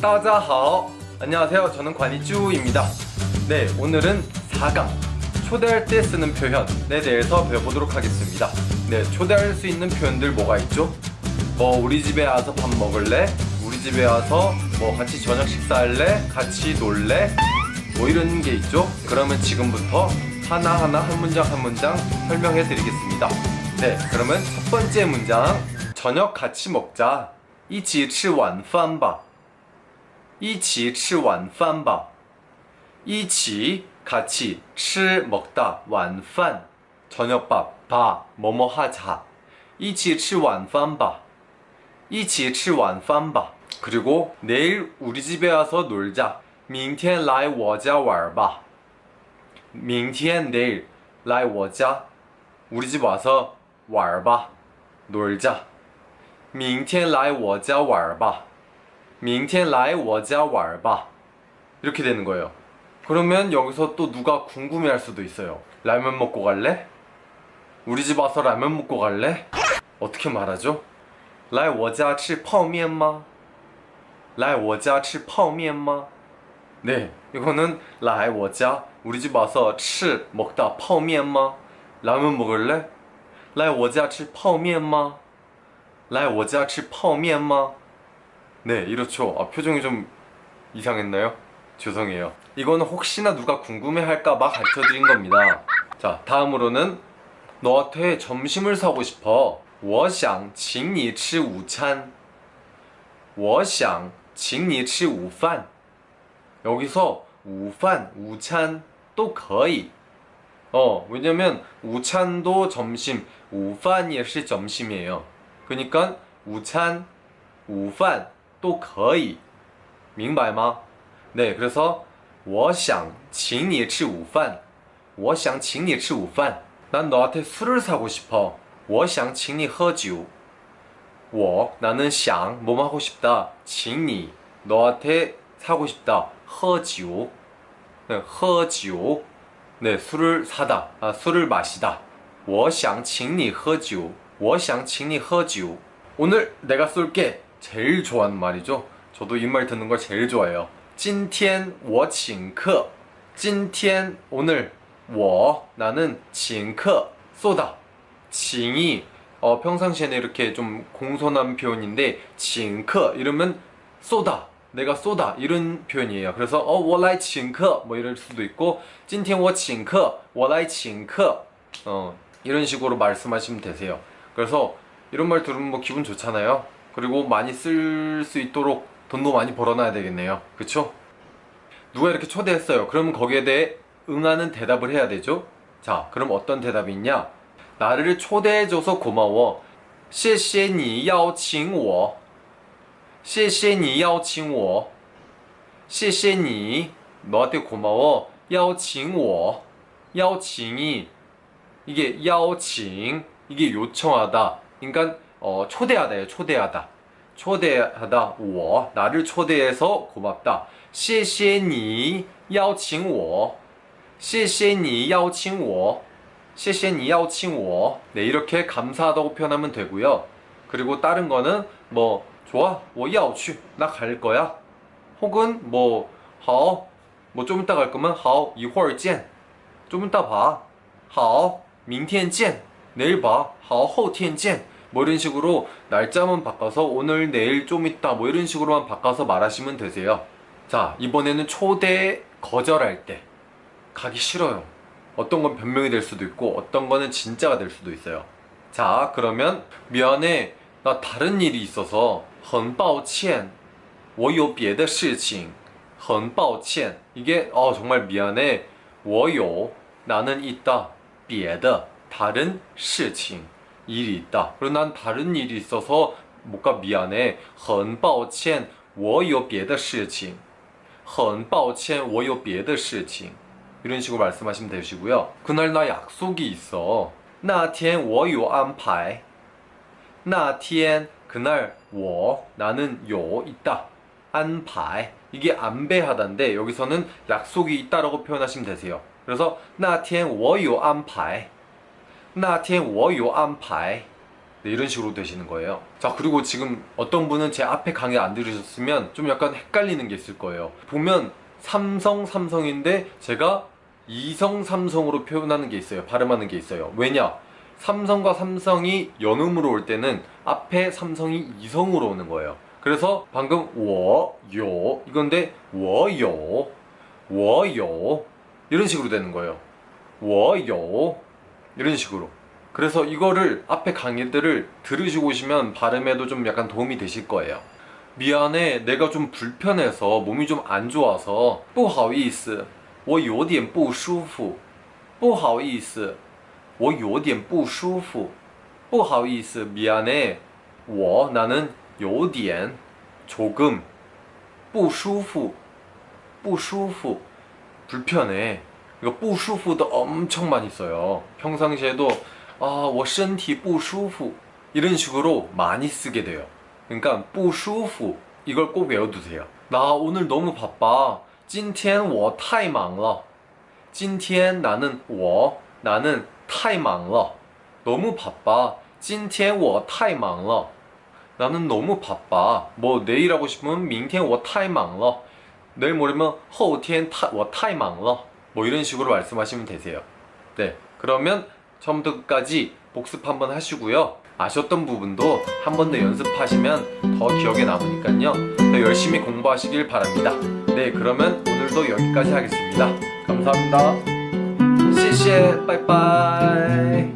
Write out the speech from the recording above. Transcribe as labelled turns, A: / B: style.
A: 따자하오 안녕하세요 저는 관이쭈입니다 네 오늘은 4강 초대할 때 쓰는 표현에 대해서 배워보도록 하겠습니다 네 초대할 수 있는 표현들 뭐가 있죠? 뭐 우리 집에 와서 밥 먹을래? 우리 집에 와서 뭐 같이 저녁 식사할래? 같이 놀래? 뭐 이런 게 있죠? 그러면 지금부터 하나하나 한 문장 한 문장 설명해 드리겠습니다 네 그러면 첫 번째 문장 저녁 같이 먹자 一起吃晚饭吧 一起吃晚饭吧一起 같이 吃 먹다 晚饭 저녁밥 바 뭐뭐 하자 一起吃晚饭吧一起吃晚饭吧 그리고 내일 우리 집에 와서 놀자 明天来我家玩吧明天 내일 来我家 우리 집 와서 玩吧 놀자 明天来我家玩吧 明天来我家玩吧 이렇게 되는 거예요 그러면 여기서 또 누가 궁금해할 수도 있어요 라면 먹고 갈래? 우리 집 와서 라면 먹고 갈래? 어떻게 말하죠? 来我家吃泡面吗?来我家吃泡面吗? 네, 이거는 来我家 우리 집 와서 吃 먹다 泡面吗? 라면 먹을래? 来我家吃泡面吗?来我家吃泡面吗? 네, 이렇죠. 아, 표정이 좀 이상했나요? 죄송해요. 이거는 혹시나 누가 궁금해할까봐 가르쳐드린 겁니다. 자, 다음으로는 너한테 점심을 사고 싶어. 我想请你吃午餐.我想请你吃午饭. 여기서 午饭, 우찬 또 거의. 어, 왜냐면 우찬도 점심, 午饭 也是 점심이에요. 그러니까 午餐,午饭 都可以明白吗? 네, 그래서 我想请你吃午饭.我想请你吃午饭. 난 너한테 술을 사고 싶어. 我想请你喝酒.我 나는 想 뭐뭐 하고 싶다. 请你 너한테 사고 싶다. 喝酒. 네, 喝酒. 네, 술을 사다. 아, 술을 마시다. 我想请你喝酒.我想请你喝酒. 오늘 내가 쏠게 제일 좋아하는 말이죠. 저도 이 말 듣는 걸 제일 좋아해요. 今天我请客.今天 오늘 我 나는 请客 쏘다. 请이 어, 평상시에는 이렇게 좀 공손한 표현인데 请客 이러면 쏘다. 내가 쏘다 이런 표현이에요. 그래서 어, 我来请客 뭐 이럴 수도 있고 今天我请客,我来请客. 어, 이런 식으로 말씀하시면 되세요. 그래서 이런 말 들으면 뭐 기분 좋잖아요. 그리고 많이 쓸 수 있도록 돈도 많이 벌어놔야 되겠네요. 그쵸? 누가 이렇게 초대했어요. 그러면 거기에 대해 응하는 대답을 해야 되죠. 자, 그럼 어떤 대답이 있냐? 나를 초대해줘서 고마워. 谢谢你邀请我.谢谢你邀请我.谢谢你 너한테 고마워. 邀请我. 邀请이 이게 邀请 이게 요청하다. 그러니까 어, 초대하다예요. 초대하다. 초대하다. 我 나를 초대해서 고맙다. 谢谢你邀请我.谢谢你邀请我.谢谢你邀请我. 네, 이렇게 감사하다고 표현하면 되고요. 그리고 다른 거는 뭐 좋아. 我要去. 나 갈 거야. 혹은 뭐 好. 뭐 좀 이따 갈 거면 好,一会儿见. 좀 이따 봐. 好,明天见. 내일 봐. 好,后天见. 뭐 이런 식으로 날짜만 바꿔서 오늘 내일 좀 있다 뭐 이런 식으로만 바꿔서 말하시면 되세요. 자, 이번에는 초대 거절할 때 가기 싫어요. 어떤 건 변명이 될 수도 있고 어떤 거는 진짜가 될 수도 있어요. 자, 그러면 미안해. 나 다른 일이 있어서 很抱歉.我有别的事情.很抱歉. 이게 어 정말 미안해. 我有 나는 있다. 别的 다른 事情 일이 있다. 그리고 난 다른 일이 있어서 뭐가 미안해. 很抱歉.我有别的事情.很抱歉.我有别的事情. 이런 식으로 말씀하시면 되시고요. 그날 나 약속이 있어. 那天我有安排.那天 그날 我 나는 요 있다. 安排 이게 안배하다인데 여기서는 약속이 있다라고 표현하시면 되세요. 그래서 那天我有安排. 那天 워요 안파이 네, 이런 식으로 되시는 거예요. 자 그리고 지금 어떤 분은 제 앞에 강의 안 들으셨으면 좀 약간 헷갈리는 게 있을 거예요. 보면 삼성 삼성인데 제가 이성 삼성으로 표현하는 게 있어요. 발음하는 게 있어요. 왜냐? 삼성과 삼성이 연음으로 올 때는 앞에 삼성이 이성으로 오는 거예요. 그래서 방금 워요 이건데 워요 워요 이런 식으로 되는 거예요. 워요. 이런 식으로. 그래서 이거를 앞에 강의들을 들으시고 오시면 발음에도 좀 약간 도움이 되실 거예요. 미안해, 내가 좀 불편해서 몸이 좀 안 좋아서 不好意思,我有点不舒服.不好意思,我有点不舒服.不好意思, 미안해. 我 나는 有点 조금 不舒服,不舒服 불편해. 이거 不舒服도 엄청 많이 써요. 평상시에도 아, 我身体不舒服 이런 식으로 많이 쓰게 돼요. 그러니까 不舒服 이걸 꼭 외워두세요. 나 오늘 너무 바빠. 今天我太忙了.今天 나는 我 나는 太忙了. 너무 바빠. 今天我太忙了. 나는 너무 바빠. 뭐 내일 하고 싶으면 明天我太忙了. 내일 모레면 后天我太忙了. 뭐 이런 식으로 말씀하시면 되세요. 네. 그러면 처음부터 끝까지 복습 한번 하시고요. 아셨던 부분도 한 번 더 연습하시면 더 기억에 남으니까요. 더 열심히 공부하시길 바랍니다. 네, 그러면 오늘도 여기까지 하겠습니다. 감사합니다. 谢谢, 빠이빠이.